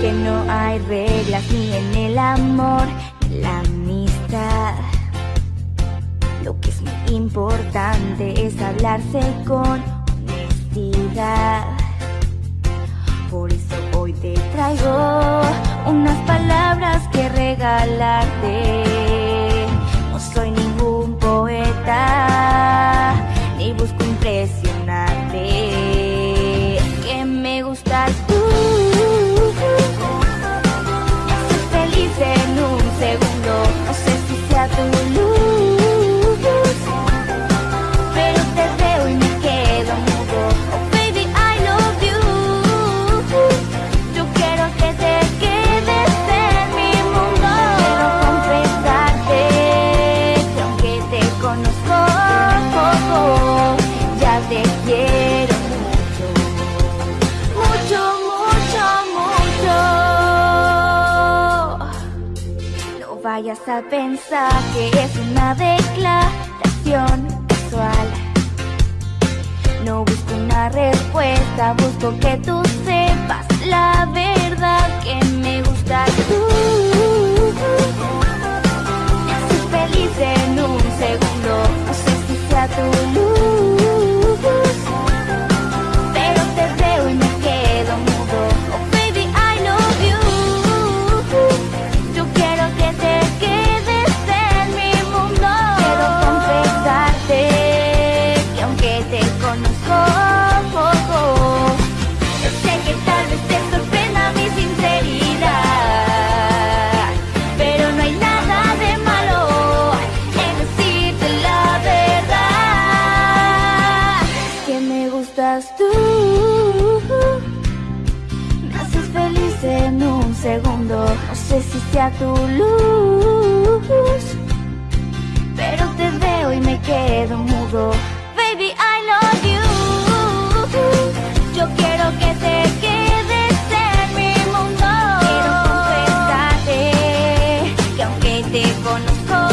que no hay reglas ni en el amor ni la amistad. Lo que es muy importante es hablarse con honestidad. Por eso hoy te traigo unas palabras que regalarte. Te quiero mucho. Mucho, mucho, mucho. No vayas a pensar que es una declaración casual. No busco una respuesta, busco que tú sepas la verdad que me gustas tú. estás tú. Me haces feliz en un segundo. No sé si sea tu luz, pero te veo y me quedo mudo. Baby, I love you. Yo quiero que te quedes en mi mundo. Quiero confesarte que aunque te conozco.